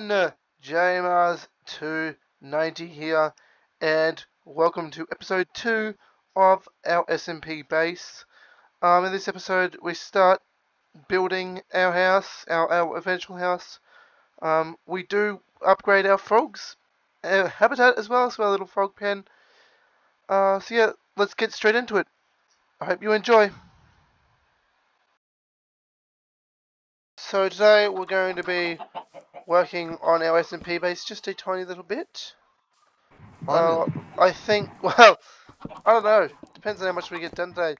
everyone, JMars290 here, and welcome to episode 2 of our SMP base. Um, in this episode, we start building our house, our, our eventual house. Um, we do upgrade our frogs, our habitat as well, so our little frog pen. Uh, so yeah, let's get straight into it. I hope you enjoy. So today we're going to be working on our SMP base just a tiny little bit. Uh, I think, well, I don't know. Depends on how much we get done today.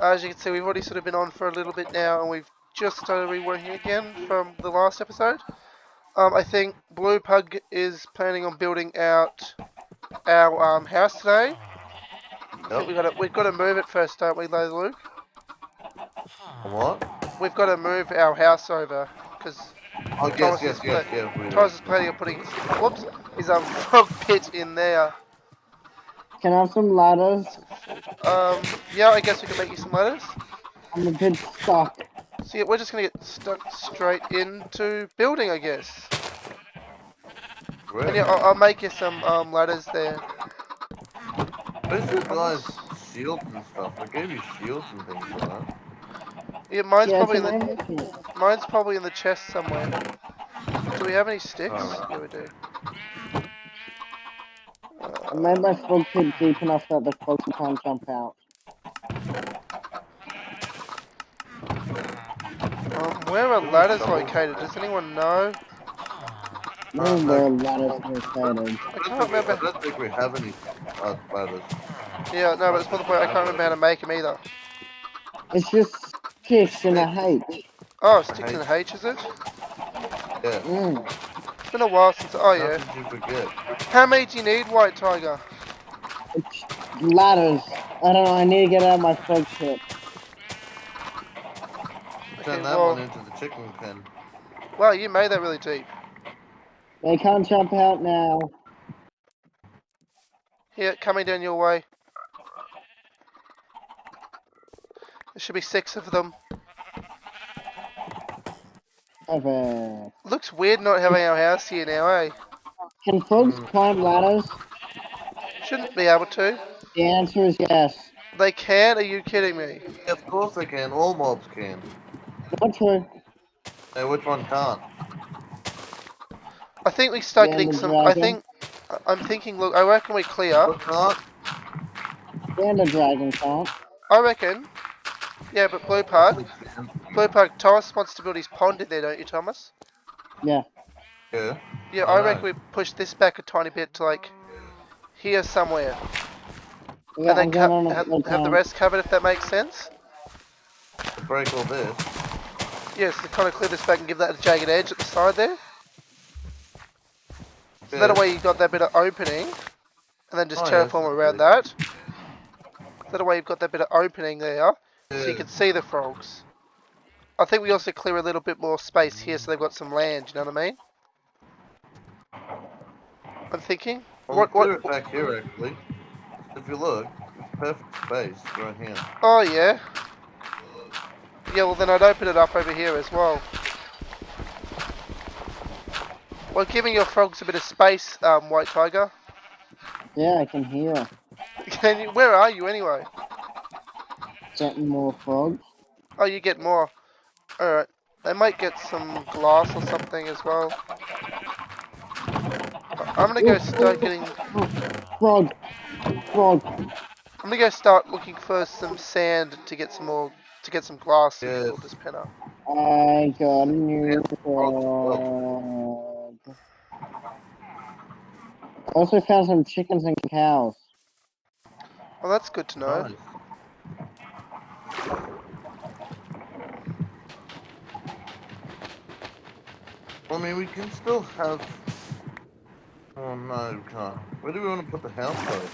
As you can see, we've already sort of been on for a little bit now, and we've just started reworking again from the last episode. Um, I think Blue Pug is planning on building out our um, house today. Yep. We got to we've got to move it first, don't we, Luke? What? We've got to move our house over because Oh, yes, Thomas yes, is yes, pla- yes. Thomas is planning on putting whoops, his um frog pit in there. Can I have some ladders? Um, yeah, I guess we can make you some ladders. I'm a bit stuck. See, we're just gonna get stuck straight into building, I guess. Great. And yeah, I'll, I'll make you some um ladders there. Where's your guys' shields and stuff? I gave you shields and things like that. Yeah, mine's yeah, probably in can I the have it? mine's probably in the chest somewhere. Do we have any sticks? Alright. Yeah, we do. I made my frog pit deep enough that the frogs can't jump out. Um, where are ladders located? Does anyone know? No where ladders are located. I I can't don't, think we, I remember. don't think we have any uh, ladders. Yeah, no, but it's more the point. I can't remember how to make them either. It's just sticks and a H. Oh, sticks and H, is it? Yeah. Mm. It's been a while since. Oh How yeah. did you forget? How many do you need, White Tiger? It's ladders. I don't know, I need to get out of my frog pit. Turn Okay, that well, one into the chicken pen. wow, you made that really deep. They can't jump out now. Here, coming down your way. Should be six of them. Okay. Looks weird not having our house here now, eh? Can frogs Mm. climb ladders? Shouldn't be able to. The answer is yes. They can? Are you kidding me? Yeah, of course they can. All mobs can. Not true. Hey, which one can't? I think we start Yeah, getting the some. I think. I- I'm thinking. Look, I reckon we clear. What can't? The ender dragon can't. I reckon. Yeah, but Blue Pug. Blue Pug. Thomas wants to build his pond in there, don't you, Thomas? Yeah. Yeah. Yeah, I I reckon we push this back a tiny bit to like here somewhere, Yeah, and then I'm co- have, full have the rest covered if that makes sense. To break all this. Yes, to kind of clear this back and give that a jagged edge at the side there. So Yeah. that way you got that bit of opening, and then just Oh, yes, terraform around that. That way you've got that bit of opening there, so you can see the frogs. I think we also clear a little bit more space here so they've got some land, you know what I mean? I'm thinking. Well, What, clear what, it back here, actually. If you look, it's perfect space right here. oh yeah. Yeah, well then I'd open it up over here as well. Well, giving your frogs a bit of space, um, White Tiger. Yeah, I can hear. Can you, where are you anyway? Getting more frogs. Oh, you get more. Alright. They might get some glass or something as well. I- I'm gonna go start getting... Frog. Frog. I'm gonna go start looking for some sand to get some more... To get some glass to Yes. build this pen up. I got a new Yeah, frog. Also found some chickens and cows. Well, that's good to know. Nice. I mean, we can still have. Oh no, we can't. Where do we want to put the house though?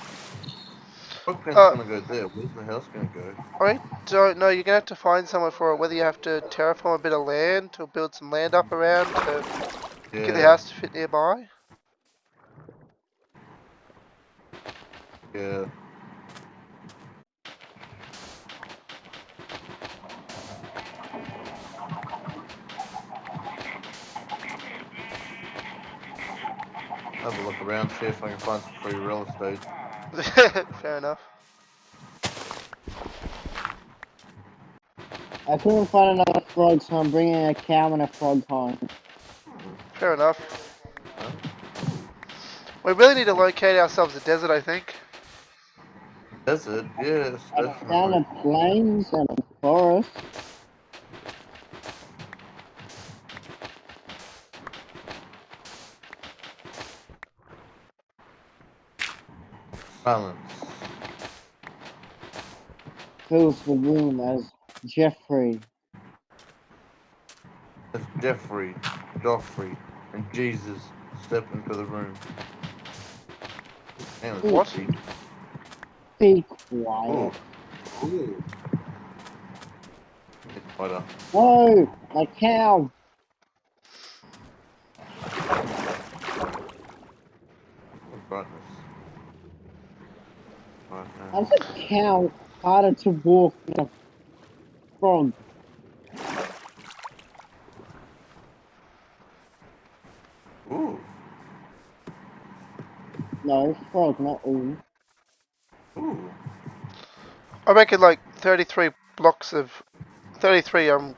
Frog pen's Uh, gonna go there. Where's the house gonna go? I don't know. You're gonna have to find somewhere for it. Whether you have to terraform a bit of land to build some land up around to Yeah. get the house to fit nearby. Yeah. Have a look around, see if I can find some free real estate. Fair enough. I couldn't find another frog, so I'm bringing a cow and a frog home. Fair enough. We really need to locate ourselves a desert, I think. Desert, yes, I found a plains and a forest. Silence. fills the room as Jeffrey. As Jeffrey, Joffrey, and Jesus step into the room. Man, it's What? Be Ooh. quiet. Ooh. It's butter. No, my cow. Brightness. Brightness. How's a cow harder to walk than a frog? Ooh. No, frog, not all. Ooh. I reckon like 33 blocks of 33 um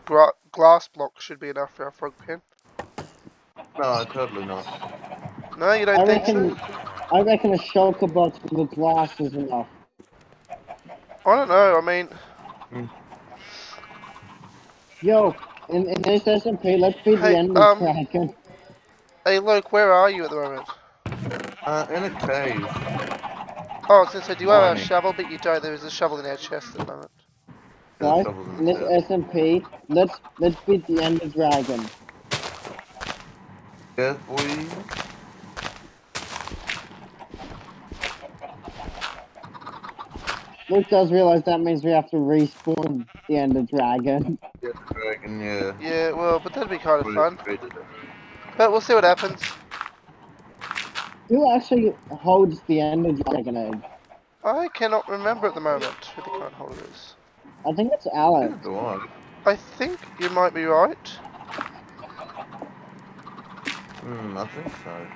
glass blocks should be enough for a frog pen. No, totally not. No, you don't I think reckon, so? I reckon a shulker box with glass is enough. I don't know. I mean, Yo, in, in this SMP, let's beat Hey, the end um, dragon. hey Luke, where are you at the moment? Uh, in a cave. Oh, I was gonna do you have a shovel? But you don't. There is a shovel in our chest at the moment. There's Guys, shovels in in this chest. SMP, let's let's beat the Ender Dragon. Yes, boys. Luke does realize that means we have to respawn the Ender Dragon. Yes, dragon, yeah. Yeah, well, but that'd be kind of fun. But we'll see what happens. Who actually holds the Ender Dragon egg? I cannot remember at the moment who the current holder is. I think it's Alex. Neither do I. I think you might be right. Hmm, I think so.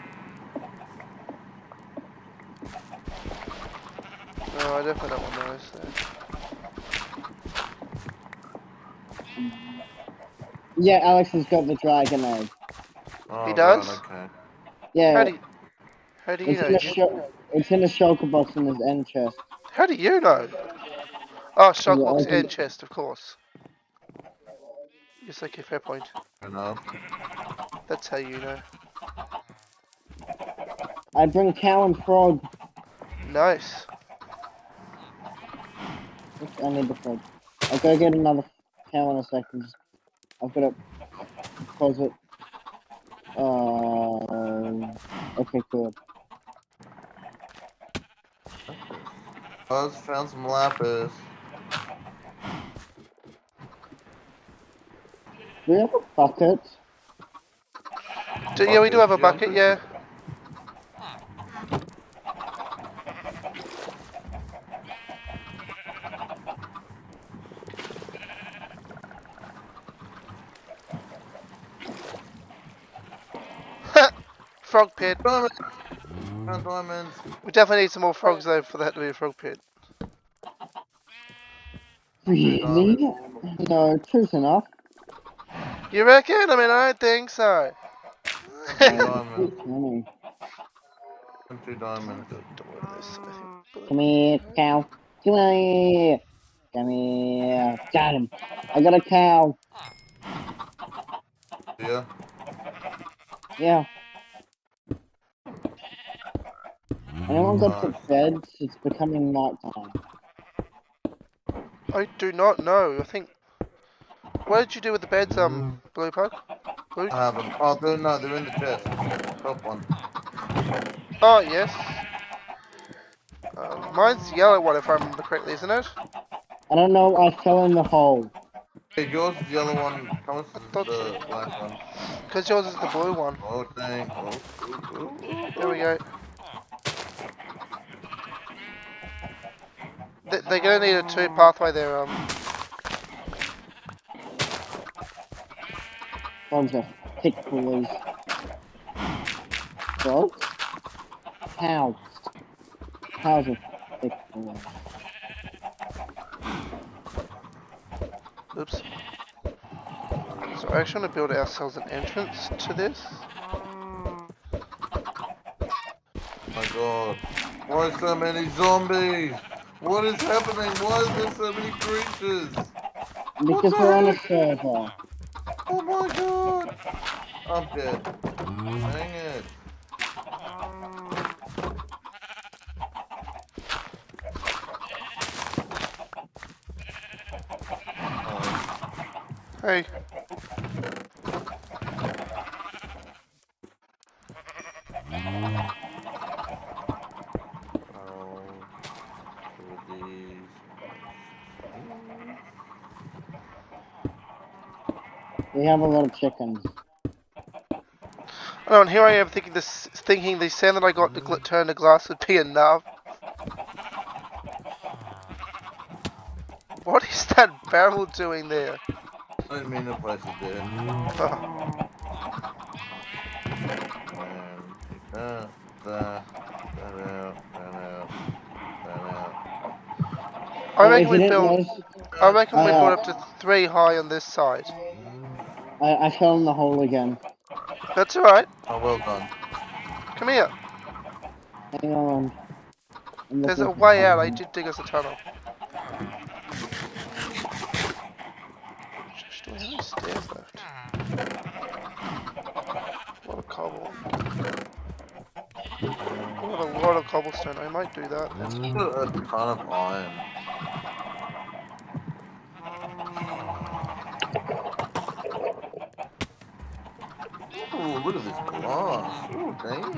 No, I definitely don't want those. There. Yeah, Alex has got the dragon egg. Oh, He does? Right, okay. Yeah, How do you, how do you it's know? in a sho- it's in a shulker box in his end chest. How do you know? Oh, shulker box Yeah, I and chest, of course. Yes, okay, fair point. Fair enough. That's how you know. I bring cow and frog. Nice. Oops, I need the frog. I'll go get another cow in a second. I've got to close it. Uh, okay, good. I just found some lapis. Do we have a bucket? Do, yeah, we do have a bucket, yeah. Frog pit. Diamonds! Found diamonds. Mm. We definitely need some more frogs though for that to be a frog pit. Really? No, two's enough. You reckon? I mean, I don't think so. Two diamonds. Two's plenty. Two diamonds. Don't worry, this, I think. Come here, cow. Come here. Come here. Got him. I got a cow. Yeah. Yeah. Anyone got to bed? It's becoming nighttime. I do not know. I think. What did you do with the beds, um, Blue Pug? Blue? I have them. Oh, they're, no, they're in the chest. Top one. Oh, yes. Um, mine's the yellow one, if I remember correctly, isn't it? I don't know, I fell in the hole. Hey, yours is the yellow one. Thomas is thought the black one. Because yours is the blue one. Oh, dang. Oh, ooh, ooh, ooh. There we go. They're gonna need a two pathway there, um. Frogs are thick boys. Frogs? house. House is thick. boy. Oops. So I actually want to build ourselves an entrance to this. Oh my god. Why so many zombies? What is happening? Why is there so many creatures? Because we're on a server. Oh my god! I'm dead. Dang it. Oh, Hey, oh, two of these. We have a lot of chickens. oh, and here I am thinking this, thinking the sand that I got to gl- turn to glass would be enough. What is that barrel doing there? I didn't mean to place it there. Oh, And that, that, that out, that out. I reckon we you didn't build. I reckon we build up to three high on this side. I, I fell in the hole again. That's alright. Oh, well done. Come here. Hang on. There's a way out. I did dig us a tunnel. Shush, Do we have any stairs left? A lot of cobble. We have a lot of cobblestone. I might do that. It's got a ton of iron. Ooh, look at this glass. Ooh, damn.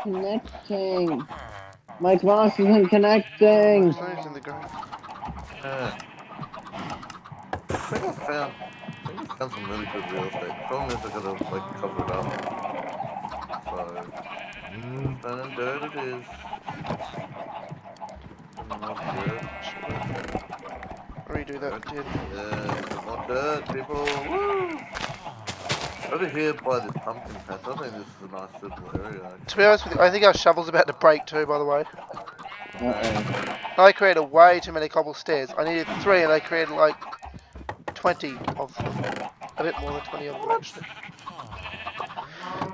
Connecting. My glass isn't connecting. Stones in the ground. Yeah. I think I found, I think I found some really good real estate. Problem is I gotta like cover it up. So, mm, stone and dirt it is. And more dirt. Redo that. Did. Yeah, more dirt, people. Woo! Over here by the pumpkin patch, I think this is a nice little area. actually. To be honest with you, I think our shovel's about to break too. By the way, Uh-oh. I created way too many cobble stairs. I needed three, and I created like twenty of them. A bit more than twenty of them actually.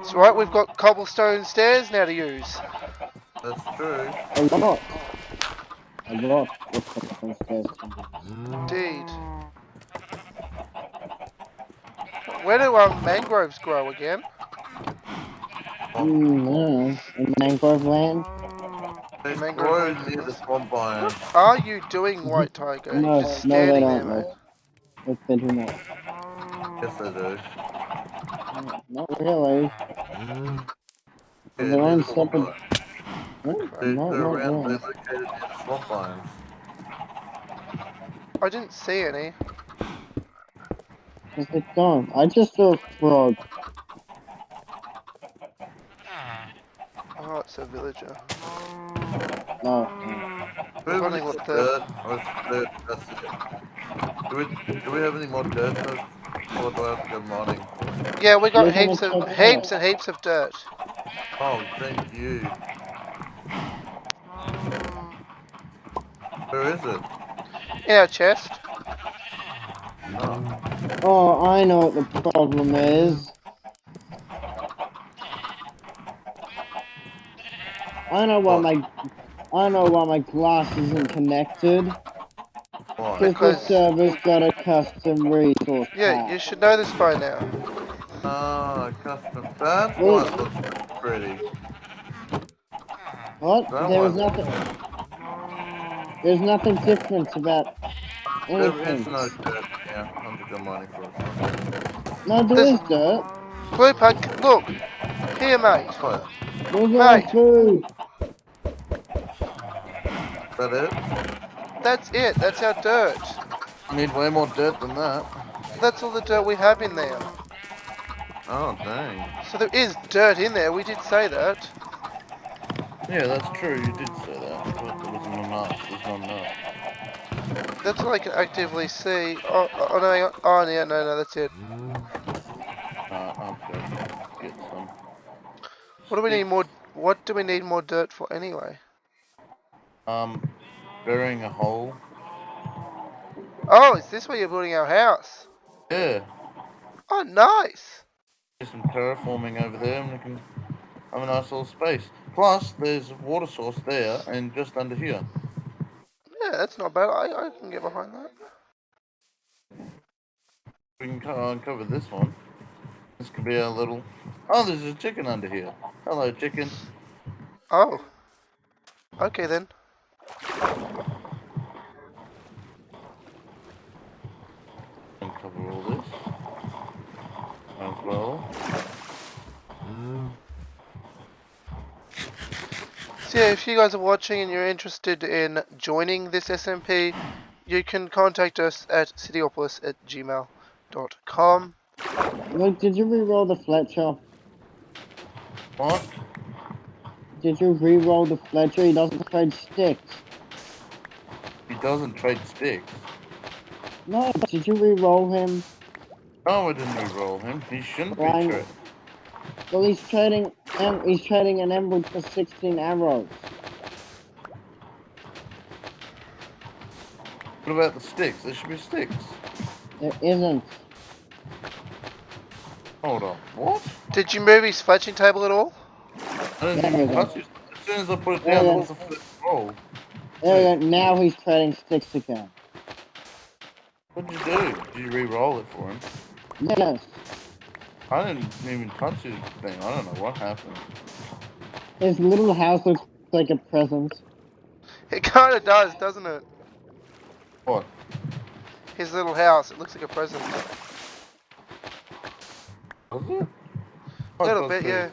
So right, we've got cobblestone stairs now to use. That's true. A lot. A lot of cobblestone stairs. Indeed. Where do our mangroves grow again? Mm, no. In mangrove land? They Mangrove grow near the swamp biome. Are you doing white tiger? No, You're no, they don't. there, Mate. mate. If they do not. Yes, they do. Mm, Not really. Yeah, They're near on the swamp separate- biome. What? They, Not, they're not around, they're really. located near the swamp biomes. I didn't see any. Because they don't. I just saw a frog. Oh, it's a villager. No. Do we have any what more the- dirt? Or dirt, that's it. Do we, do we have any more dirt? Or do I have to go mining? Yeah, we got Look heaps much of heaps and heaps of dirt. Oh, thank you. Mm. Where is it? In our chest. Oh, Oh, I know what the problem is. I know why my I know why my glass isn't connected. why? Because the server's got a custom resource Yeah, you should know this by now. Ah, custom. That's Well- why it looks pretty. What? That There is one. nothing. There's nothing different about There is anything. no dirt. Yeah, I'm to go mining for it. No, there There's- is dirt. Blue pug, look. Here, mate. There's Mate. food. is that it? That's it. That's our dirt. I need way more dirt than that. That's all the dirt we have in there. Oh, dang. So there is dirt in there. We did say that. Yeah, that's true. You did say that, but there wasn't enough. There's not enough. That's all I can actively see. Oh, oh, oh no, oh yeah, no, no, that's it. Alright, I'll go get some. What do we need more? What do we need more dirt for anyway? Um, burying a hole. Oh, is this where you're building our house? Yeah. Oh, nice. Do some terraforming over there, and we can have a nice little space. Plus, there's a water source there, and just under here. Yeah, that's not bad. I, I can get behind that. We can uncover this one. This could be a little. Oh, there's a chicken under here. Hello, chicken. Oh. Okay then. Uncover all this as well. So yeah, if you guys are watching and you're interested in joining this SMP, you can contact us at cityopolis at gmail.com. Look, did you re-roll the Fletcher? What? Did you re-roll the Fletcher? He doesn't trade sticks. He doesn't trade sticks. No, did you re-roll him? No, I didn't re-roll him. He shouldn't be Why? tra- Well, he's trading. em- He's trading an emerald for 16 arrows. What about the sticks? There should be sticks. There isn't. Hold on. What? Did you move his fletching table at all? I didn't even touch it. As soon as I put it Yeah, down, yeah. there was a flip roll. There we go. Now he's trading sticks again. What'd you do? Did you re-roll it for him? Yes. I didn't even touch his thing. I don't know what happened. His little house looks like a present. It kind of does, doesn't it? What? His little house. It looks like a present. Was it? A little bit, yeah.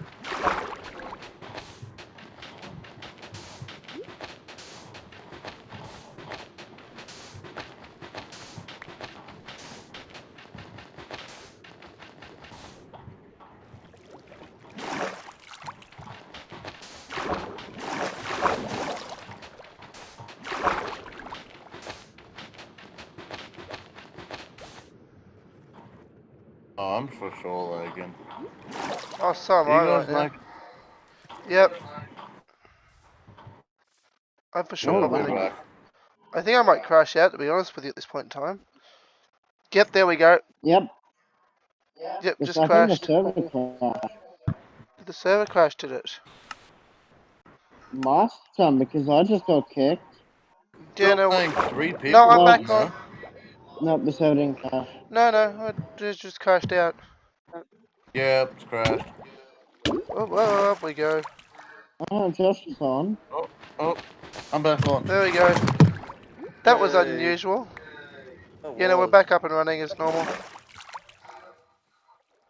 Oh, I'm for sure lagging. Oh, so am You I guys like? Yep. I'm for sure probably gonna... back. I think I might crash out, to be honest with you, at this point in time. Yep, there we go. Yep. Yep, It's just I crashed. the server crashed. The server crashed, did it? Must some because I just got kicked. Yeah, Stop no, saying three people. no, I'm No. back on. Nope, the server didn't crash. No, no, I just, just crashed out. Yeah, it's crashed. Oh, well, up we go. Oh, Josh is on. Oh, oh, I'm back on. There we go. That was unusual. That Yeah, no, we're back up and running as normal.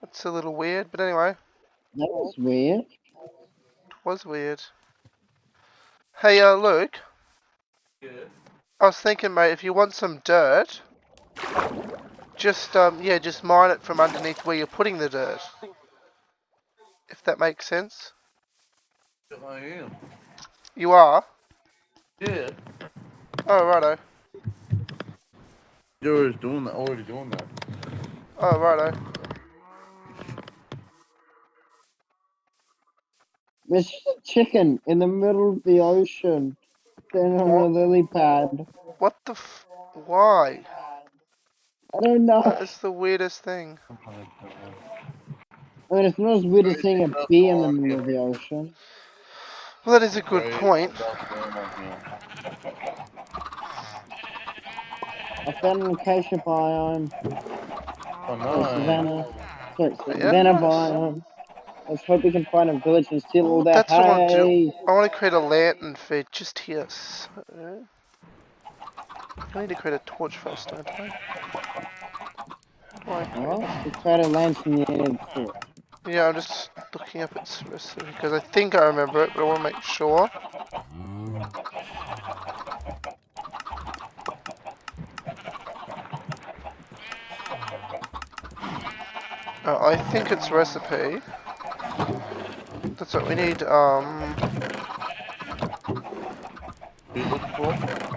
That's a little weird, but anyway, That was weird. it was weird. Hey, uh, Luke, Yeah. I was thinking, mate, if you want some dirt, just, um, yeah, just mine it from underneath where you're putting the dirt. If that makes sense. I am. You are? Yeah. Oh, righto. You're already doing that. Already doing that. Oh, righto. There's a chicken in the middle of the ocean, standing on a What? lily pad. What the f- Why? I don't know. That is the weirdest thing. Oh I mean, it's not as weird as seeing a bee in the middle of the ocean. Well, that is a good point. that's going on here. I found an acacia biome. Oh Oh, no. savannah. Sorry, Yeah, savannah nice. biome. Let's hope we can find a village and steal all Ooh, that that's what I wanna do. I want to create a lantern for just here. So... I need to create a torch first, don't I? Do I create- Well, we tried a lantern near the fort. Yeah, I'm just looking up its recipe because I think I remember it, but I want to make sure. Uh, I think it's recipe. That's what we need. Um, You looking for?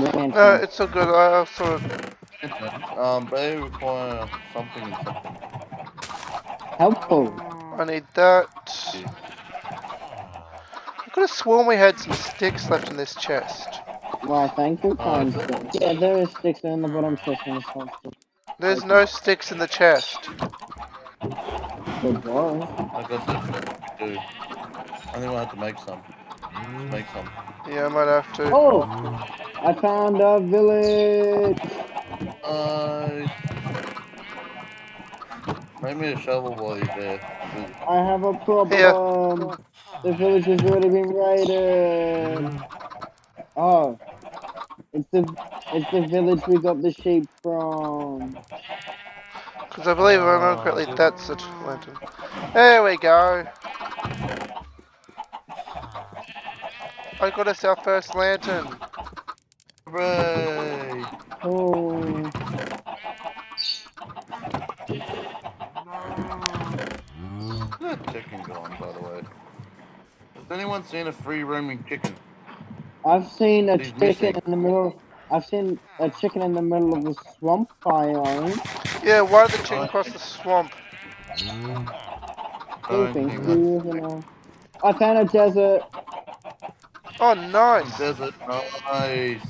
Lantern. no, it's so good. I sort of. Um, they require something and something. Helpful. I need that. I could have sworn we had some sticks left in this chest. Why, thank you, kind sir. Yeah, there is sticks in the bottom chest in this one. There's no sticks in the chest. Good boy. I got that. Dude. I think we'll have to make some. Just make some. Yeah, I might have to. Oh! I found a village! Uh, nice. Make me a shovel while you're there. I have a problem. The village has already been raided. Oh, it's the it's the village we got the sheep from. Because I believe, if I remember correctly, that's the lantern. There we go. I got us our first lantern. Hooray! Oh, Where's that chicken going, by the way? Has anyone seen a free roaming chicken? I've seen a He's chicken missing. in the middle. I've seen a chicken in the middle of the swamp biome. Yeah, why did the chicken cross the swamp? Don't Sleeping, think you know. I found a desert. Oh, that's nice. desert. Nice.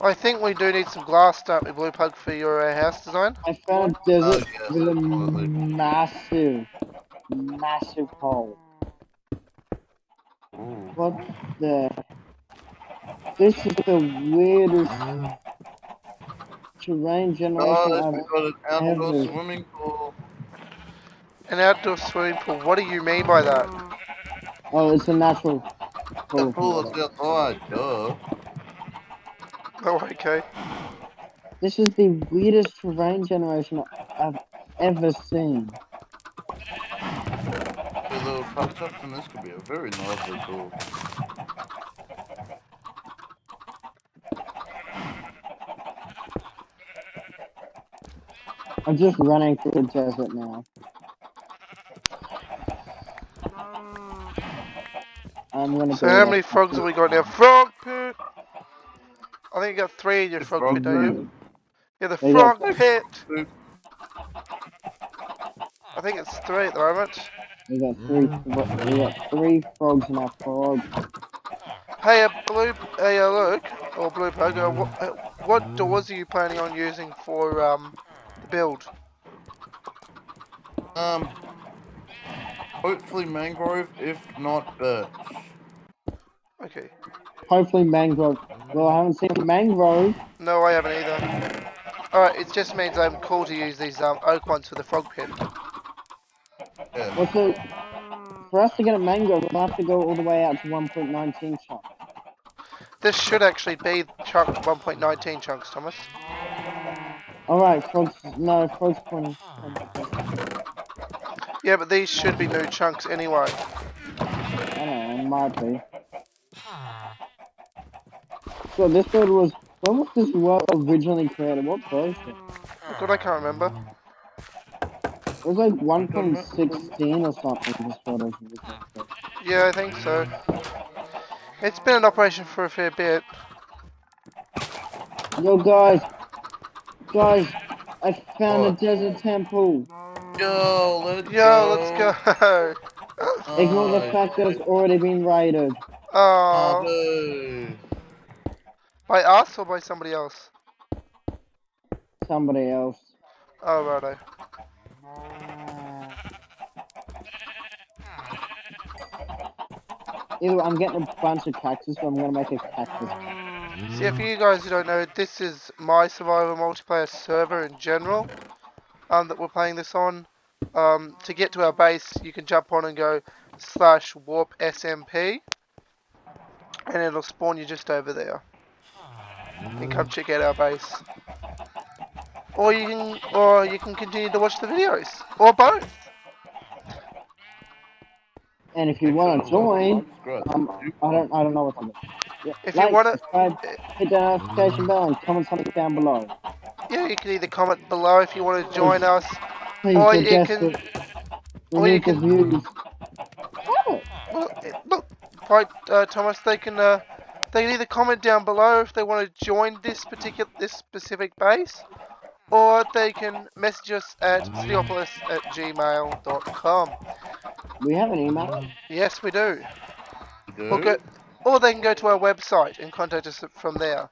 I think we do need some glass, don't we, Blue Pug, for your uh, house design? I found desert Oh, yes, with a massive, massive hole. Ooh. What the? This is the weirdest terrain generation Guys, I've we got an outdoor ever- swimming pool. An outdoor swimming pool. What do you mean by that? Oh, it's a natural The pool. pool is outside, duh. Oh, okay. This is the weirdest terrain generation I've ever seen. The little touch-ups and this could be a very lively pool. I'm just running through the desert now. I'm gonna. So build how many frogs have we got now? Frog pit! I think you got three in your frog, frog pit, don't you? Yeah, the There you frog pit! Oop. I think it's three at the moment. We got three. We got three frogs in our frog. Hey, uh, Blue, hey, uh, Luke, or Blue Pug, uh, what, uh, what doors are you planning on using for um, the build? Um, hopefully mangrove, if not birch. Okay. Hopefully mangrove. Well, I haven't seen mangrove. No, I haven't either. Alright, it just means I'm cool to use these um, oak ones for the frog pit. Yeah. What's the? For us to get a mangrove, we'll have to go all the way out to 1.19 chunk. This should actually be chunk 1.19 chunks, Thomas. All right, frogs. No, frogs 20. Yeah, but these should be new chunks anyway. I don't know, it might be. So this world was. When was this world originally created? What version? God, I can't remember. It was like 1.16 or something. This world was. Yeah, I think so. It's been in operation for a fair bit. Yo, guys, guys, I found a desert temple. Yo, let's Yo, let's go. Ignore the fact that it's already been raided. Oh, Oh, dude. By us or by somebody else? Somebody else. Oh, righto. Either I'm getting a bunch of cactus, so I'm gonna make a cactus. See, if you guys who don't know, this is my survival multiplayer server in general um, that we're playing this on. Um, to get to our base, you can jump on and go slash warp SMP, and it'll spawn you just over there. And come check out our base. Or you can, or you can continue to watch the videos, or both. And if you want to join, um, I don't, I don't know what to do. Yeah, If you wanna- hit the notification bell, and comment something down below. Yeah, you can either comment below if you want to join us. Please Or you can- or We you need the can- views. Oh, Well, look, right, uh, Thomas, they can uh, they can either comment down below if they want to join this particular this specific base, or they can message us at cityopolis at gmail.com. We have an email. Yes, we do. Do? Or, go, or they can go to our website and contact us from there.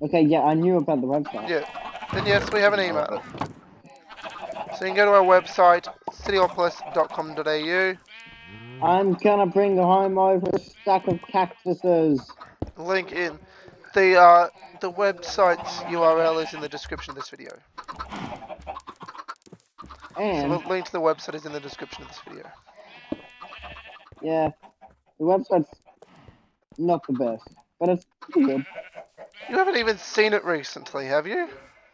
Okay, yeah, I knew about the website. Yeah. Then yes, we have an email. So you can go to our website, cityopolis.com.au. I'm gonna bring home over a stack of cactuses. Link in. The uh, the website's URL is in the description of this video. So the link to the website is in the description of this video. yeah, the website's not the best, but it's pretty good. You haven't even seen it recently, have you?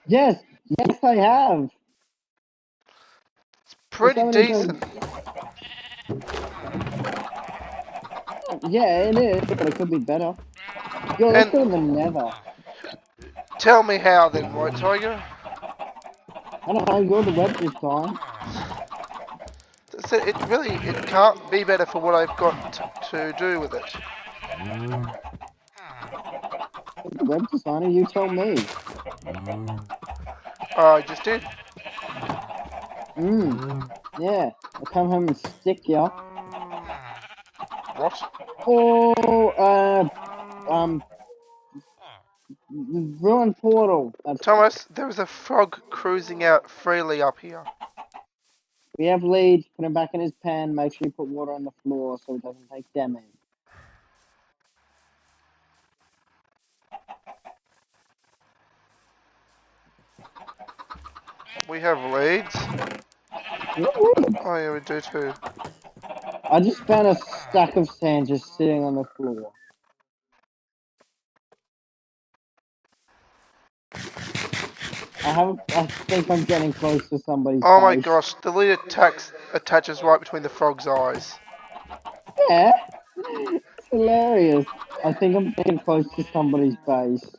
Yes, yes, I have. It's pretty decent. Yeah, it is, but it could be better. Yo, let's And- go to the Nether. Tell me how then, White Tiger. I don't know, go to the web this time. So it really it can't be better for what I've got to do with it. The web designer, you tell me. Oh, I just did. Mmm, yeah. I'll come home and stick ya. What? Oh, uh, um, ruined portal. Thomas, there is a frog cruising out freely up here. We have leads. Put him back in his pen. Make sure you put water on the floor so it doesn't take damage. We have leads. Oh yeah, we do too. I just found a stack of sand just sitting on the floor. I have. I think I'm getting close to somebody's. Oh my gosh, the lead attacks attaches right between the frog's eyes. Yeah, it's hilarious. I think I'm getting close to somebody's base.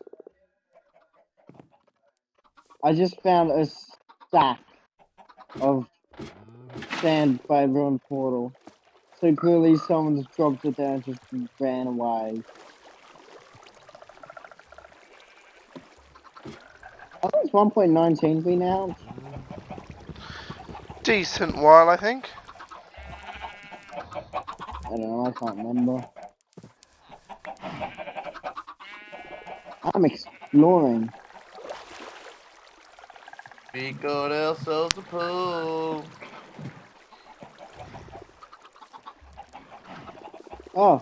I just found a stack of sand by ruined portal. So clearly someone just dropped it down and just ran away. I think it's 1.19 we now. Decent while, I think. I don't know, I can't remember. I'm exploring. We got ourselves a pool. Oh,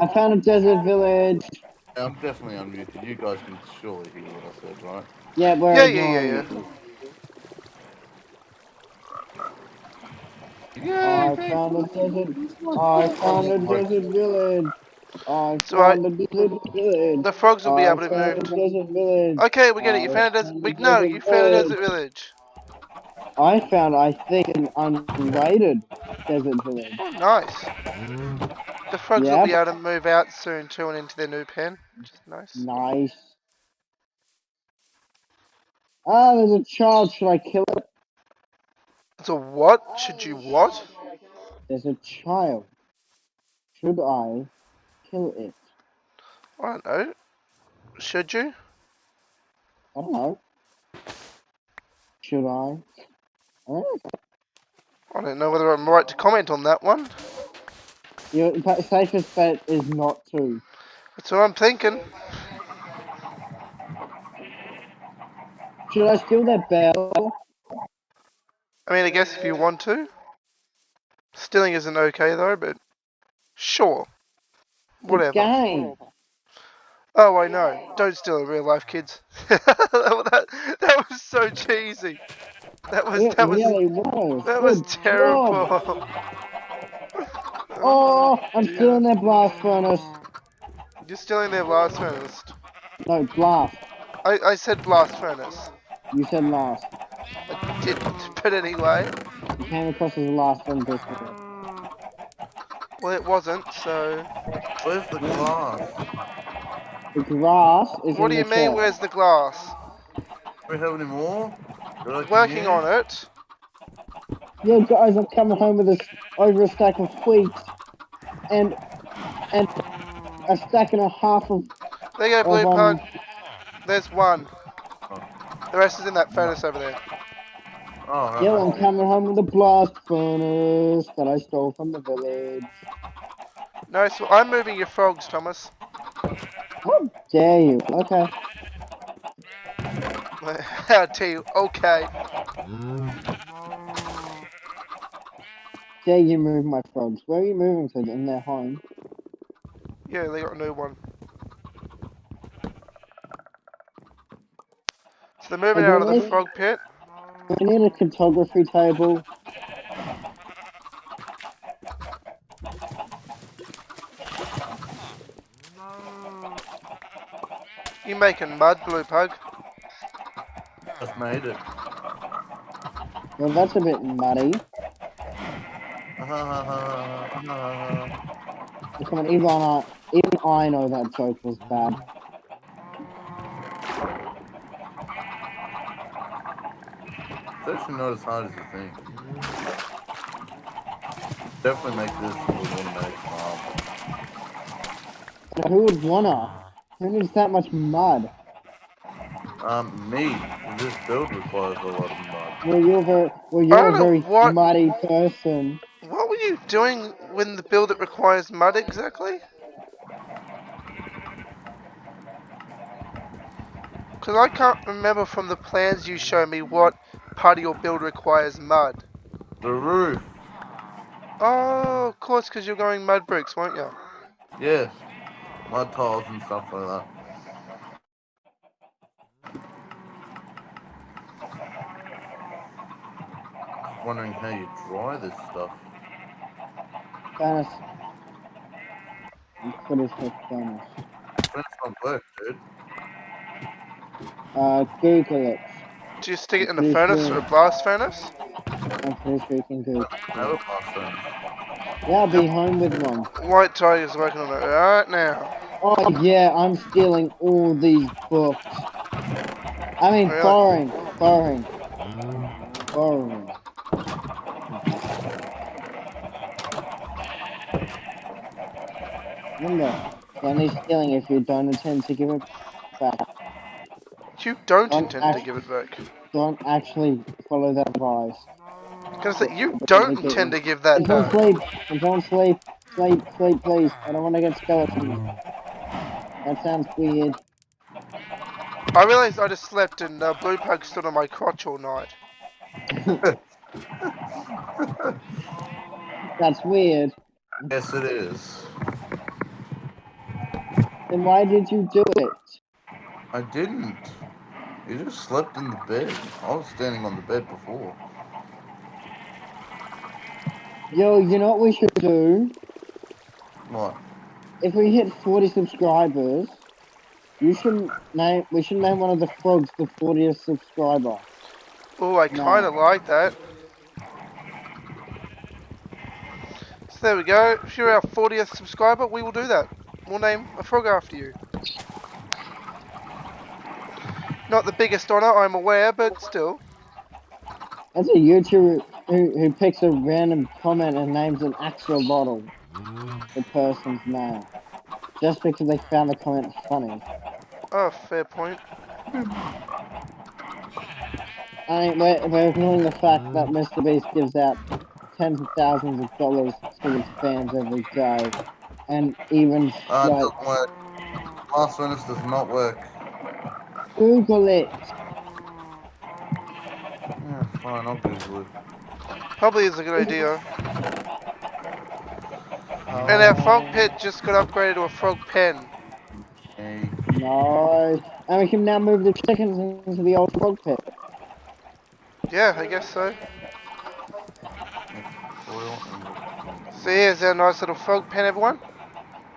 I found a desert village. Yeah, I'm definitely unmuted. You guys can surely hear what I said, right? Yeah, we're Yeah, yeah, yeah, ignoring Yeah. I found a desert. I found a desert village. I So I- found a desert village. The frogs will be I able to move. desert village. Okay, we get it. You found a desert. We no, you found a village. desert village. I found, I think, an unrated desert village. Oh, nice. The frogs will Yeah. be able to move out soon too and into their new pen, which is nice. Nice. Ah, there's a child. Should I kill it? It's a what? Should you what? There's a child. Should I kill it? I don't know. Should you? I don't know. Should I? I don't know. I don't know whether I'm right to comment on that one. Your safest bet is not to. That's what I'm thinking. Should I steal that bell? I mean, I guess if you want to. Stealing isn't okay though, but sure. Whatever. game. Oh, I know. Don't steal in real life, kids. that, that was so cheesy. That was It that was really was. that was terrible. Oh, I'm stealing that blast furnace. You're stealing their blast furnace. No, blast. I, I said blast furnace. You said last. I didn't, but anyway. You came across as the last one this Well, it wasn't, so. Where's the glass? The glass is What in do you the mean, chest. where's the glass? Do we have any more? that I can Working use? on it. Yo guys, I'm coming home with a, s- over a stack of wheat and and a stack and a half of, There you go, of Blue um, Pug. There's one. The rest is in that furnace over there. Oh, right. Yo, I I'm coming home with a blast furnace that I stole from the village. No, so I'm moving your frogs, Thomas. How dare you? Okay. I'll tell you, okay. Dare you move my frogs? Where are you moving to? In their home? Yeah, they got a new one. So they're moving out of the frog pit. We need a cartography table. You making mud, blue pug? Just made it. Well, that's a bit muddy. Come on, even I, even I know that joke was bad. It's actually not as hard as you think. Definitely make this with automatic farm. Who would wanna? Who needs that much mud? Um, me. This build requires a lot of mud. Well, you're very, well, you're a very what- muddy person. What were you doing when the build that requires mud exactly? Because I can't remember from the plans you showed me what part of your build requires mud. The roof. Oh, of course, because you're going mud bricks, won't you? Yes. Mud tiles and stuff like that. Wondering how you dry this stuff. Furnace. What is this furnace? Finish not work, dude. Uh, Google it. Do you stick it in a Pretty furnace or a blast furnace? I'm pretty sure you can Google. Have a blast furnace. Yeah, I'll be home with one. White Tiger's working on it right now. Oh yeah, I'm stealing all these books. I mean, Really? borrowing, borrowing, borrowing. Remember, only stealing if you don't intend to give it back. You don't Don't intend to give it back. Don't actually follow that advice. Because you don't intend to give that Don't back. sleep. Don't sleep. Sleep, sleep, please. I don't want to get skeletons. That sounds weird. I realized I just slept and uh, Blue Pug stood on my crotch all night. That's weird. Yes, it is. Then why did you do it? I didn't. You just slept in the bed. I was standing on the bed before. Yo, you know what we should do? What? If we hit 40 subscribers, you should name. We should name one of the frogs the 40th subscriber. Oh, I No. kind of like that. So there we go. If you're our 40th subscriber, we will do that. We'll name a frog after you. Not the biggest honour, I'm aware, but still. That's a YouTuber who, who picks a random comment and names an actual bottle, the person's name. Just because they found the comment funny. Oh, fair point. I mean, we're, we're ignoring the fact that Mr. Beast gives out tens of thousands of dollars to his fans every day. And even, Uh, it like, doesn't work. Blast furnace does not work. Google it. Yeah, fine, I'll Google it. Probably is a good idea. And our frog pit just got upgraded to a frog pen. Hey, Nice. And we can now move the chickens into the old frog pit. Yeah, I guess so. foil and So here's our nice little frog pen, everyone.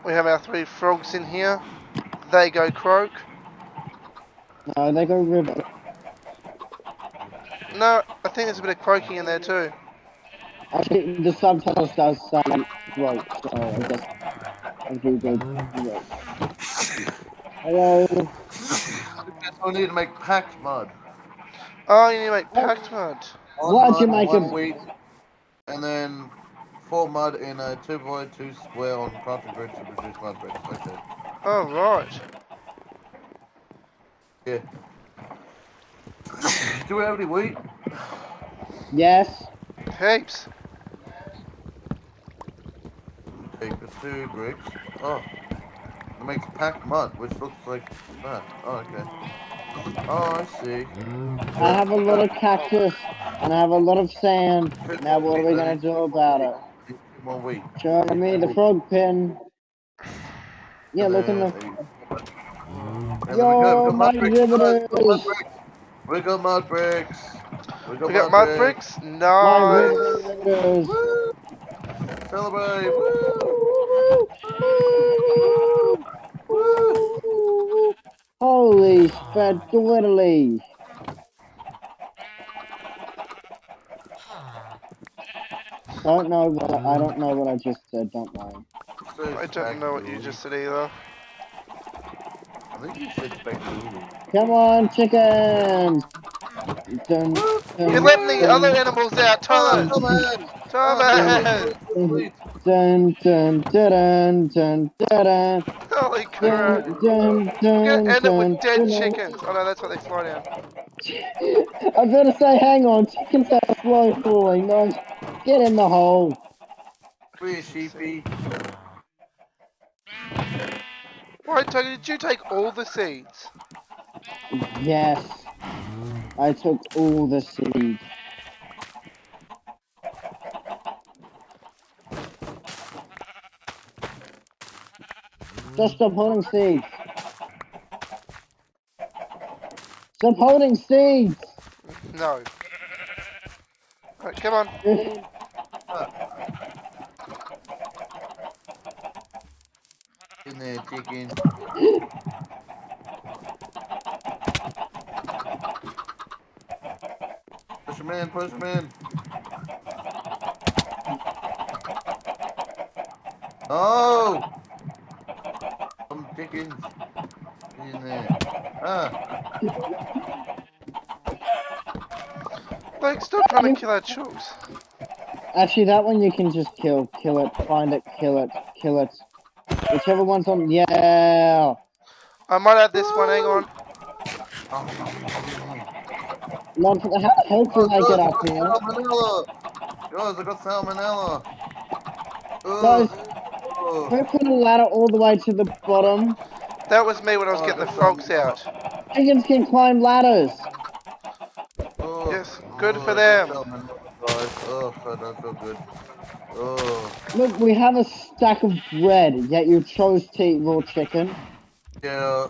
We have our three frogs in here. They go croak. No, they go river. No, I think there's a bit of croaking in there too. Actually, the subtitles does say throat, so I guess I do good throat. Hello. Guess I need to make packed mud. Oh, you need to make packed mud. One Why'd you make one it- wheat, and then four mud in a two by two square on crafting grid to produce mud bricks. Okay. Oh, right. Yeah. do we have any wheat? Yes. Heaps. Take the two bricks. Oh. It makes packed mud, which looks like that. Oh, okay. Oh, I see. I have a lot of cactus and I have a lot of sand. Now what are we gonna do about it? Two more wheat. Show me the frog pin. Yeah, look in the. And Yo, mm. then my we got mud riveters. We got mud bricks. We got We got mud mud bricks. bricks. Nice. Woo! Celebrate! Woo! Woo! Holy spaghetti! Don't know what I, I don't know what I just said. Don't worry. I don't know what you just said either. I think you said. Come on, chickens! Dun, dun, You're letting the dun, other animals out, Thomas. on! Thomas. Dun dun dun dun dun dun Holy crap. dun dun We're dun gonna end it with dead dun. chickens. Oh no, that's what they fly down. I better say, hang on, chickens are slow falling. No, get in the hole. Free sheepy. Wait, Toby, did you take all the seeds? Yes, I took all the seeds. Just stop holding seeds. Stop holding seeds. No. Right, come on. In there, chicken. Him in, push him in. Oh! Some chickens. In there. Ah, Like, stop trying to kill our chooks. Actually, that one you can just kill. Kill it. Find it. Kill it. Kill it. Whichever one's on. Yeah. I might add this one, hang on. Lord, how the hell did I get up here? Salmonella! Guys, I got salmonella. Guys, Ugh. Who put a ladder all the way to the bottom? That was me when I was getting the frogs oh, out. Chickens can climb ladders. Ugh. Yes, good for Ugh, them. salmonella, Guys, ugh, I don't feel good. Ugh. Look, we have a stack of bread, yet you chose to eat raw chicken. Yeah,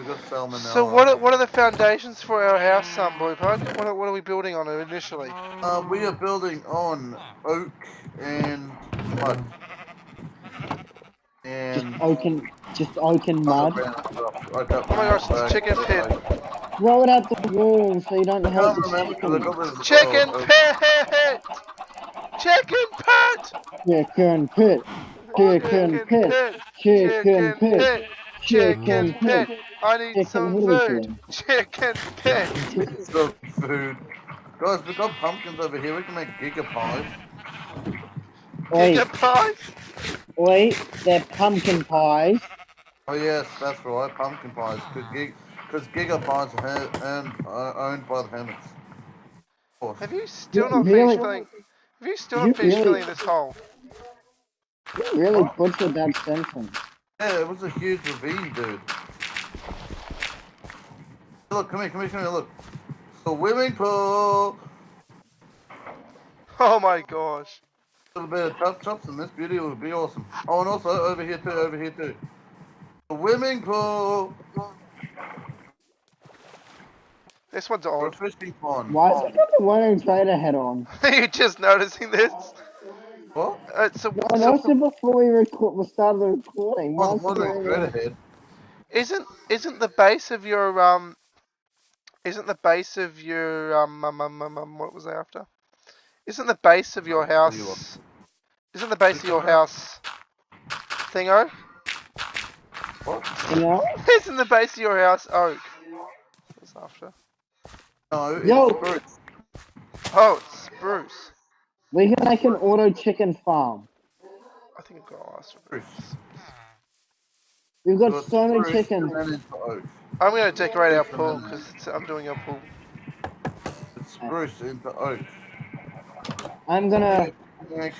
I got salmonella. So what are, what are the foundations for our house, um, Blue Pug? What are, what are we building on initially? Uh, we are building on oak and mud. Just And oak and, just oak and mud. Oh my gosh, it's chicken pit. Throw it at the wall so you don't I hurt can't the remember 'cause I chicken. got this- Chicken pit! Chicken pit! Chicken pit. Chicken pit. Chicken pit. Chicken pit! I need Chicken some what are we food! doing? Chicken pit! some food. Guys, we've got pumpkins over here. We can make giga pies. Wait, Giga pies! wait, they're pumpkin pies. Oh yes, that's right, pumpkin pies. Cause, gig, cause giga pies are ha- and are uh, owned by the Hammocks. Of course. Have you still You not really- finished filling? Have you still you not finished really- filling this hole? You really butchered that sentence. Yeah, it was a huge ravine, dude. Look, come here, come here, come here, look. Swimming pool! Oh my gosh. A little bit of chop chops and this beauty would be awesome. Oh, and also over here too, over here too. Swimming pool! This one's Or a odd. fishing pond. Why is it got the one in trader head on? Are you just noticing this? What? Uh, so, I so noticed it before we record, we started the recording. Why Oh, is the it one doing straight that? ahead. isn't isn't the base of your um isn't the base of your um, um, um, um, um what was I after? Isn't the base of your What you house isn't the base of your house thingo? What? You know? Isn't the base of your house oak? What's after? No, it's Yo. spruce. Oh, it's spruce. We can make an auto chicken farm. I think I've got to ask for Spruce. We've got it's so many spruce chickens. And then it's oak. I'm gonna decorate our pool because I'm doing our pool. It's spruce into oak. I'm gonna. Hey,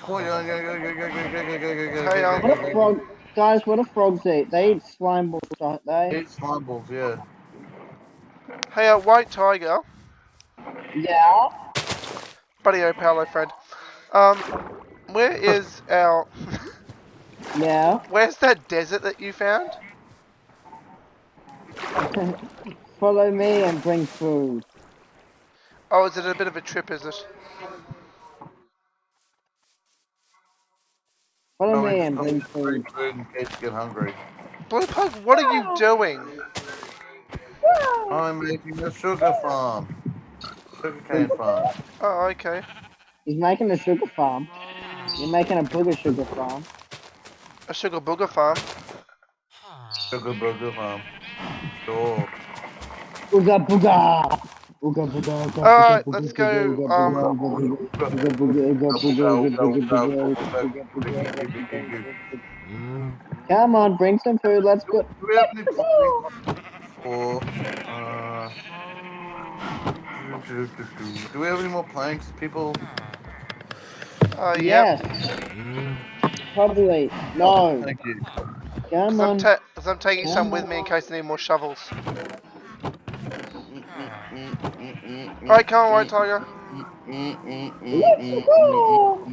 What do frog, guys? What do frogs eat? They eat slime balls, don't they? Eat slime balls, yeah. Hey, uh, White Tiger. Yeah. Buddy, oh, Paolo, friend. Um, where is our... Yeah. Where's that desert that you found? Follow me and bring food. Oh, is it a bit of a trip, is it? Follow No, me and bring food. food in case you get hungry. Blue Pug, what are you doing? I'm making a sugar farm. Sugarcane farm. Oh, okay. He's making a sugar farm. You're making a booger sugar farm. A sugar booger farm. Sugar burger farm. Sure. Ooga booga! Ooga booga, ooga Alright, let's go, ooga um, booga, ooga booga, ooga booga, ooga booga, ooga booga, ooga booga. Come on, bring some food. Let's go. Do we have any planks for, uh, do, we have any more planks, people? Uh, yep. Yes, Mm. probably. No, Thank you. come Cause I'm, on. ta- I'm taking some with me in case I need more shovels. Alright, come on, White Tiger. Let's go.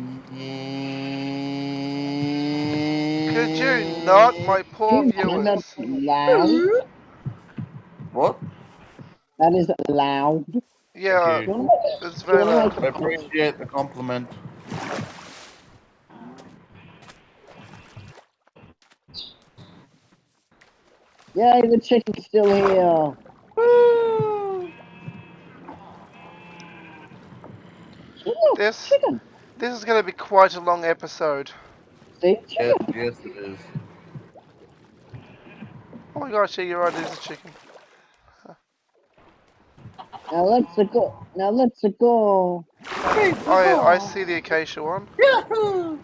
Could you not, my poor Do you that viewers? loud? What? That is loud. Yeah, Thank Do you you. wanna make- it's very wanna loud. make I a- appreciate the compliment. Yay, the chicken's still here. Ooh, This- chicken. This is going to be quite a long episode. See, Yes, yes it is. Oh my gosh, yeah, you're right, it is a chicken. Now let's go. Now let's go. I, I see the acacia one. Yahoo!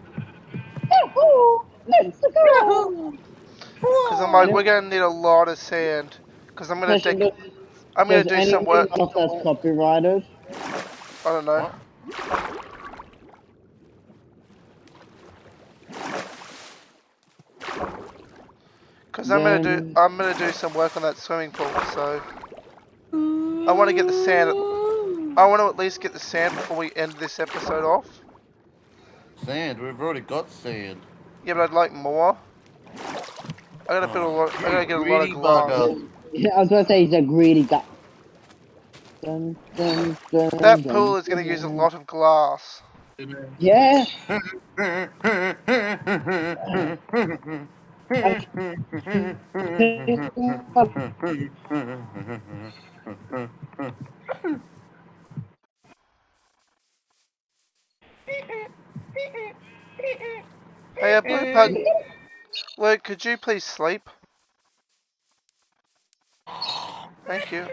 Let's go. Because I'm like, we're going to need a lot of sand. Because I'm going to Question, dig, does, I'm going to does do some work. if that's copyrighted? I don't know. Because I'm going to do, I'm going to do some work on that swimming pool, so. I want to get the sand, I want to at least get the sand before we end this episode off. Sand, we've already got sand. Yeah, but I'd like more. I gotta build a lot, I gotta get a lot of oh, Greedy glass. bugger. Yeah, I was gonna say he's a greedy guy. Dun, dun, dun, That dun, pool is gonna use a lot of glass. Yeah. Hey, uh, Blue Pug, Luke, could you please sleep? Thank you.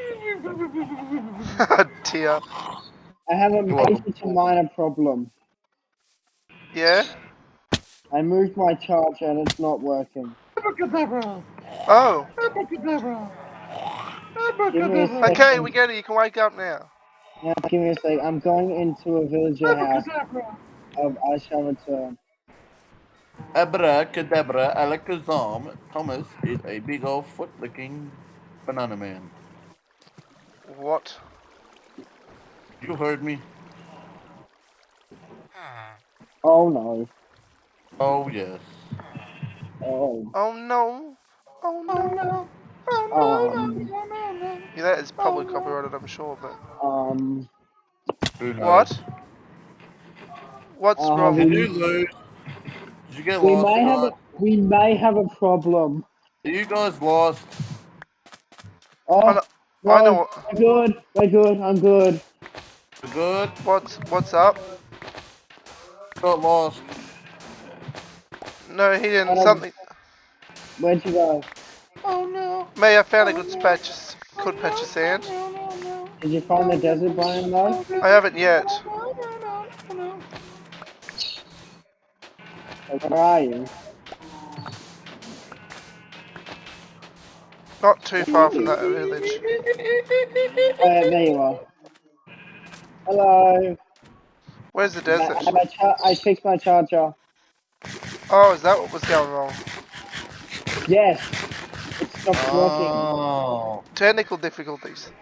Dear. I have a major to minor problem. Yeah? I moved my charger and it's not working. Abracadabra! Oh, Abracadabra! Give me a Abracadabra! okay, we get it. You can wake up now. Now, give me a sec. I'm going into a villager house. Abracadabra! Of I shall return. Abracadabra, Alakazam, Thomas is a big old foot licking banana man. What? You heard me? Oh no. Oh, yes. Oh. Oh no. Oh no. Oh no. Oh no. Um. Yeah, that is probably copyrighted, I'm sure, but. Um. What? What's Uh, wrong? Did you lose? Did you get We lost? may have a, we may have a problem. Are you guys lost? Oh, I know, no, I know what, we're good. We're good. I'm good. You good? what's what's up. Got lost. No, he didn't. Um, Something. Where'd you go? Oh no. May I found a good patch, of- good patch of sand. No, Did you find the desert biome though? I haven't yet. Where are you? Not too far from that village. Oh, yeah, there you are. Hello. Where's the desert? I, I, char- I fixed my charger. Oh, is that what was going wrong? Yes. It stopped working. Oh. Technical difficulties.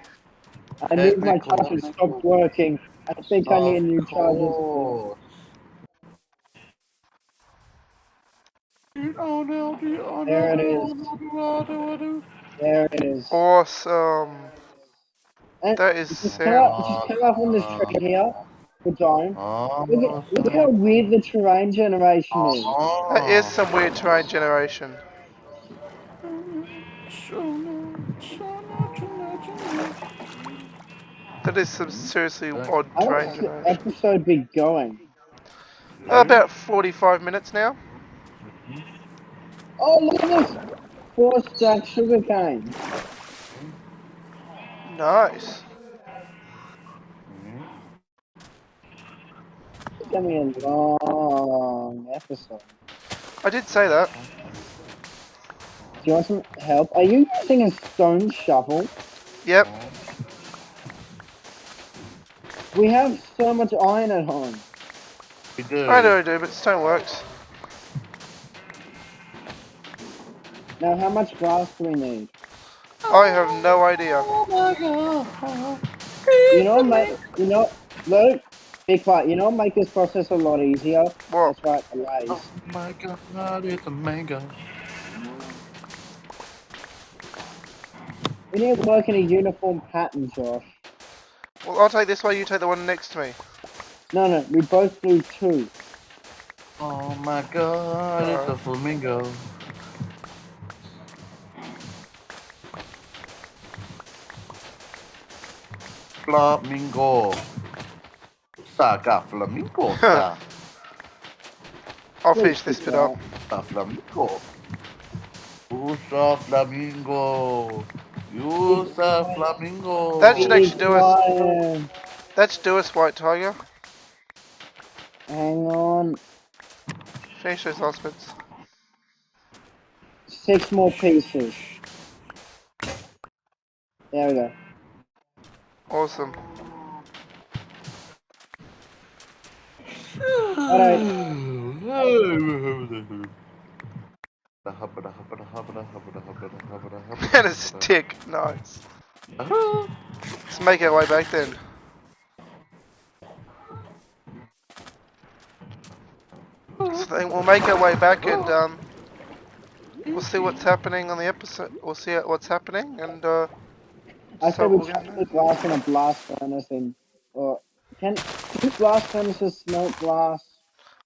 I moved my technical charger. It stopped working. I think I need a new Of charger. course. There it is. There it is. Awesome. And That is just sick. come up, just come up on this tree here. Good time. Oh. Look at, look at how weird the terrain generation is. Oh. That is some weird terrain generation. That is some seriously odd How terrain long the generation. episode be going? About 45 minutes now. Oh, look at this! Four stack sugarcane. Nice. Gonna be a long episode. I did say that. Do you want some help? Are you using a stone shovel? Yep. We have so much iron at home. We do. I know I do, but stone works. Now, how much glass do we need? I have no idea. Oh my god! You know, make you know, look, be quiet. You know, make this process a lot easier. What? That's right, the ways. Oh my god, it's a mango. We need to work in a uniform pattern, Josh. Well, I'll take this one, you take the one next to me. No, no, we both do two. Oh my god, it's a flamingo. Flamingo. Saga flamingo. Sa, I'll finish this bit up. sa flamingo. Usa flamingo. Usa flamingo. That should actually do us. Ryan, That should do us, White Tiger. Hang on. Finish those last bits. Six more pieces. There we go. Awesome. Alright. and a stick. Nice. Let's make our way back then. So then we'll make our way back and um, we'll see what's happening on the episode. We'll see what's happening and uh, I So said we we're chuck gonna- the glass in a blast furnace and or can do blast furnaces smelt glass?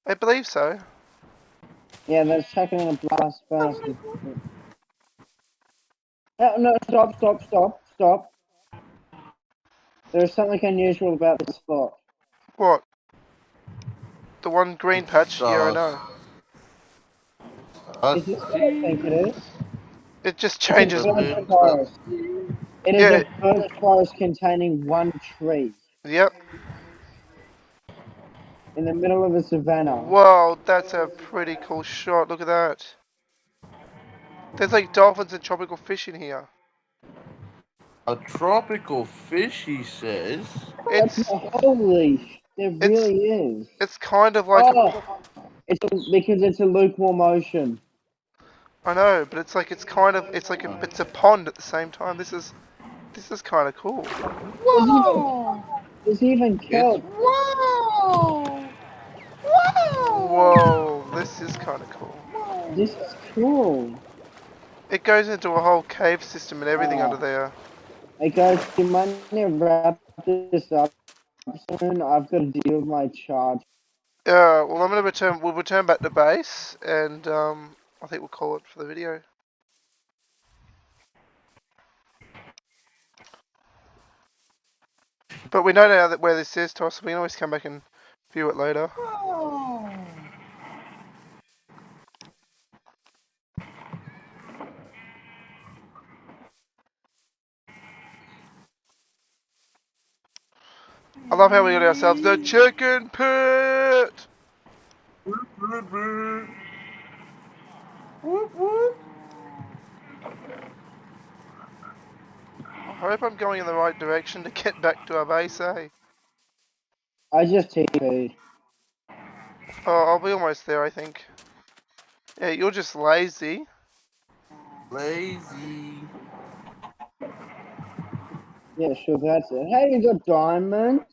I believe so. Yeah, let's chuck it in a blast furnace. No, no, stop, stop, stop, stop. There's something unusual about this spot. What? The one green patch? Yeah, I Sauce. know. Is this what I think it is? It just changes. Changes. forest. It is Yeah. a birch forest containing one tree Yep. In the middle of a savannah. Whoa, that's a pretty cool shot. Look at that. There's like dolphins and tropical fish in here. A tropical fish, he says. It's Holy, there It's- really is. it's kind of like a, oh, it's a, because it's a lukewarm ocean. I know, but it's like it's kind of it's like a, it's a pond at the same time. This is this is kind of cool. Whoa! There's even kelp. Whoa! Whoa, this is kind of cool. This is cool. It goes into a whole cave system and everything Oh. under there. Hey guys, do you mind wrap this up soon? I've got to deal with my charge. Yeah, well, I'm gonna return. We'll return back to base, and um, I think we'll call it for the video. But we know now that where this is, Toss. We can always come back and view it later. I love how we got ourselves the chicken pit. I hope I'm going in the right direction to get back to our base, eh? I just TP'd. Oh, I'll be almost there, I think. Yeah, you're just lazy. Lazy. Yeah, sure, that's it. Hey, you got diamonds?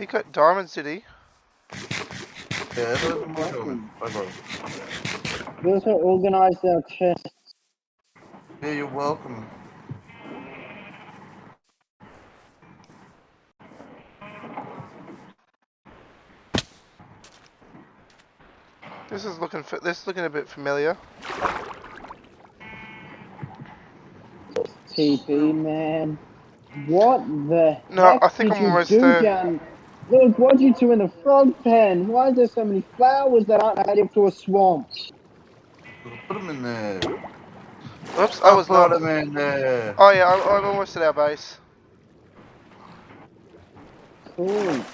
He got Diamond City. Yeah, those are my Welcome. comments. Bye bye. We also organized our chests. Yeah, you're welcome. This is looking fa- this is looking a bit familiar. TP, man. What the No, heck I think did I'm almost there. down? Look, what did you do in the frog pen? Why is there so many flowers that aren't native to a swamp? Put them in there. Oops, I was put not. them in there. Oh yeah, I'm, I'm almost at our base. Cool.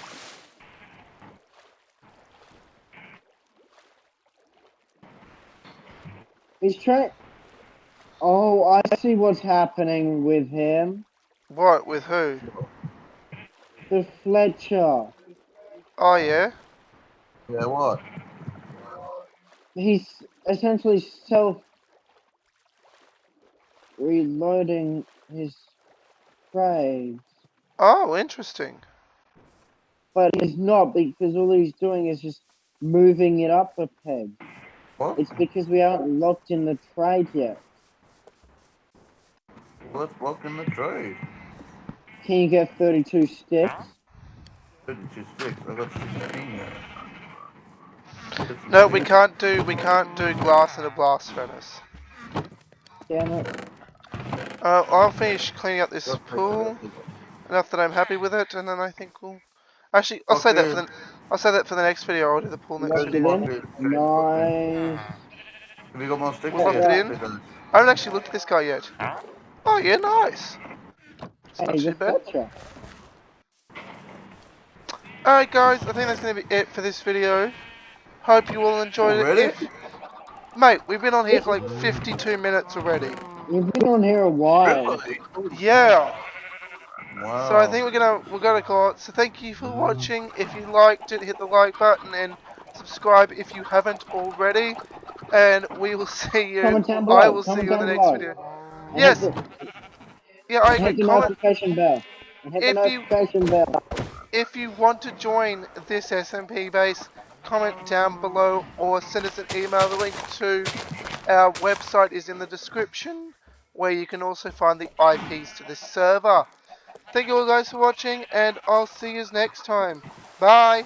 He's trying. Oh, I see what's happening with him. What with who? The Fletcher. Oh yeah. Yeah, what? He's essentially self reloading his trades. Oh, interesting. But he's not because all he's doing is just moving it up a peg. What? It's because we aren't locked in the trade yet. Let's walk in the trade. Can you get 32 sticks? 32 sticks. I got 16 now. No, we can't do we can't do glass in a blast furnace. Damn it. Uh, I'll finish cleaning up this pool enough that I'm happy with it, and then I think we'll. Actually, I'll say that for the I'll say that for the next video. I'll do the pool next Lock it video. in. Nice. Have you got more sticks? We'll yeah. it in. I haven't actually looked at this guy yet. Oh yeah, nice. It's not Hey, too bad. Fletcher. Alright guys, I think that's going to be it for this video. Hope you all enjoyed Already? it. If, mate, we've been on here for like 52 minutes already. We've been on here a while. Really? Yeah. Wow. So I think we're gonna we're gonna call it. So thank you for watching. If you liked it, hit the like button and subscribe if you haven't already. And we will see you. Comment down below. I will see you in the next below. video. And Yes. The, Yeah, I and hit the notification bell. Hit the If you- notification bell. if you want to join this SMP base. Comment down below or send us an email. The link to our website is in the description, where you can also find the IPs to this server. Thank you all guys for watching, and I'll see you next time. Bye.